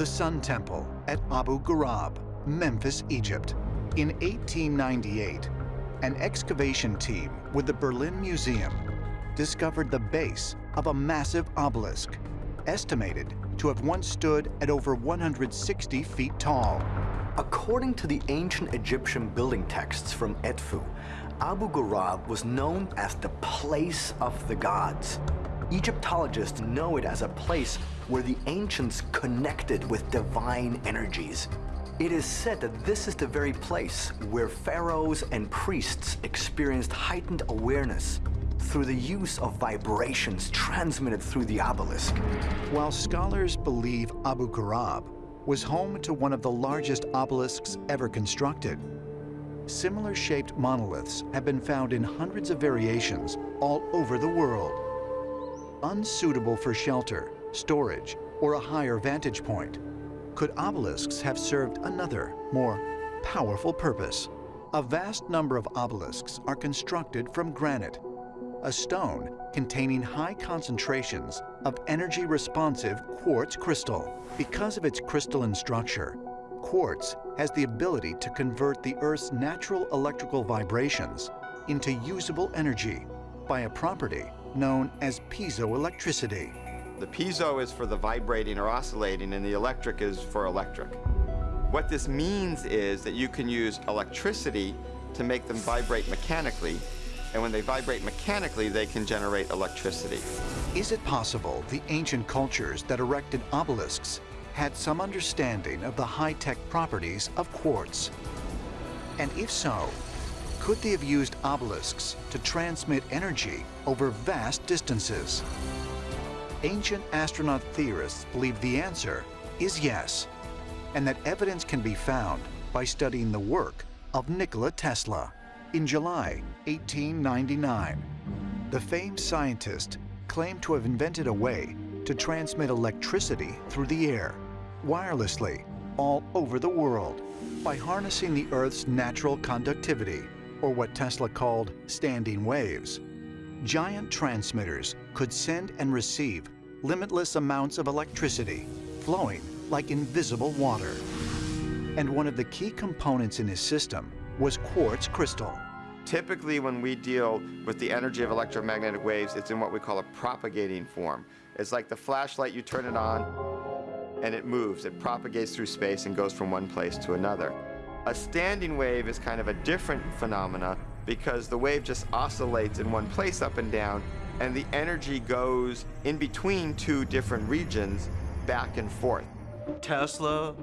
the Sun Temple at Abu Ghurab, Memphis, Egypt. In 1898, an excavation team with the Berlin Museum discovered the base of a massive obelisk, estimated to have once stood at over 160 feet tall. According to the ancient Egyptian building texts from Edfu, Abu Ghurab was known as the place of the gods. Egyptologists know it as a place where the ancients connected with divine energies. It is said that this is the very place where pharaohs and priests experienced heightened awareness through the use of vibrations transmitted through the obelisk. While scholars believe Abu Ghurab was home to one of the largest obelisks ever constructed, similar shaped monoliths have been found in hundreds of variations all over the world. Unsuitable for shelter, storage, or a higher vantage point, could obelisks have served another, more powerful purpose? A vast number of obelisks are constructed from granite, a stone containing high concentrations of energy-responsive quartz crystal. Because of its crystalline structure, quartz has the ability to convert the Earth's natural electrical vibrations into usable energy by a property known as piezoelectricity. The piezo is for the vibrating or oscillating, and the electric is for electric. What this means is that you can use electricity to make them vibrate mechanically, and when they vibrate mechanically, they can generate electricity. Is it possible the ancient cultures that erected obelisks had some understanding of the high-tech properties of quartz? And if so, could they have used obelisks to transmit energy over vast distances? Ancient astronaut theorists believe the answer is yes, and that evidence can be found by studying the work of Nikola Tesla. In July 1899, the famed scientist claimed to have invented a way to transmit electricity through the air, wirelessly, all over the world, by harnessing the Earth's natural conductivity, or what Tesla called standing waves. Giant transmitters could send and receive limitless amounts of electricity, flowing like invisible water. And one of the key components in his system was quartz crystal. Typically, when we deal with the energy of electromagnetic waves, it's in what we call a propagating form. It's like the flashlight, you turn it on, and it moves. It propagates through space and goes from one place to another. A standing wave is kind of a different phenomena because the wave just oscillates in one place up and down, and the energy goes in between two different regions back and forth. Tesla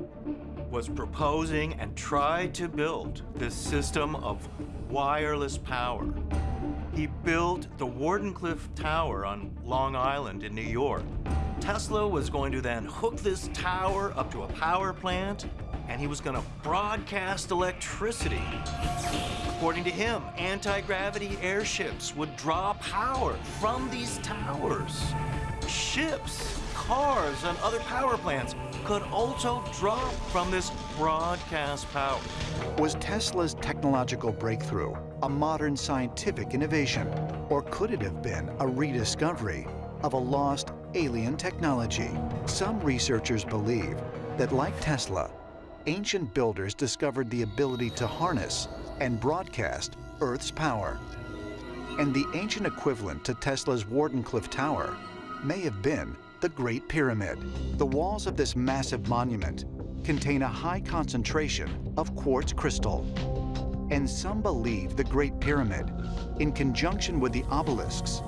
was proposing and tried to build this system of wireless power. He built the Wardenclyffe Tower on Long Island in New York. Tesla was going to then hook this tower up to a power plant, and he was going to broadcast electricity. According to him, anti-gravity airships would draw power from these towers. Ships, cars, and other power plants could also draw from this broadcast power. Was Tesla's technological breakthrough a modern scientific innovation, or could it have been a rediscovery of a lost alien technology? Some researchers believe that, like Tesla, ancient builders discovered the ability to harness and broadcast Earth's power. And the ancient equivalent to Tesla's Wardenclyffe Tower may have been the Great Pyramid. The walls of this massive monument contain a high concentration of quartz crystal. And some believe the Great Pyramid, in conjunction with the obelisks,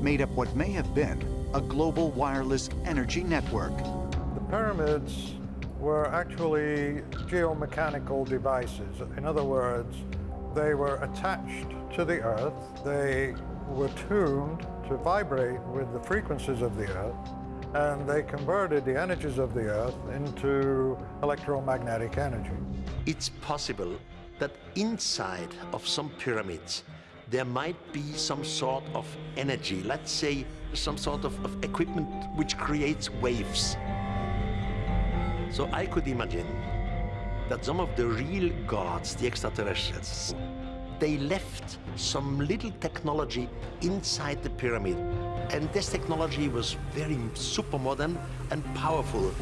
made up what may have been a global wireless energy network. The pyramids were actually geomechanical devices. In other words, they were attached to the Earth. They were tuned to vibrate with the frequencies of the Earth and they converted the energies of the Earth into electromagnetic energy. It's possible that inside of some pyramids there might be some sort of energy, let's say some sort of, of equipment which creates waves. So I could imagine that some of the real gods, the extraterrestrials, they left some little technology inside the pyramid And this technology was very super modern and powerful.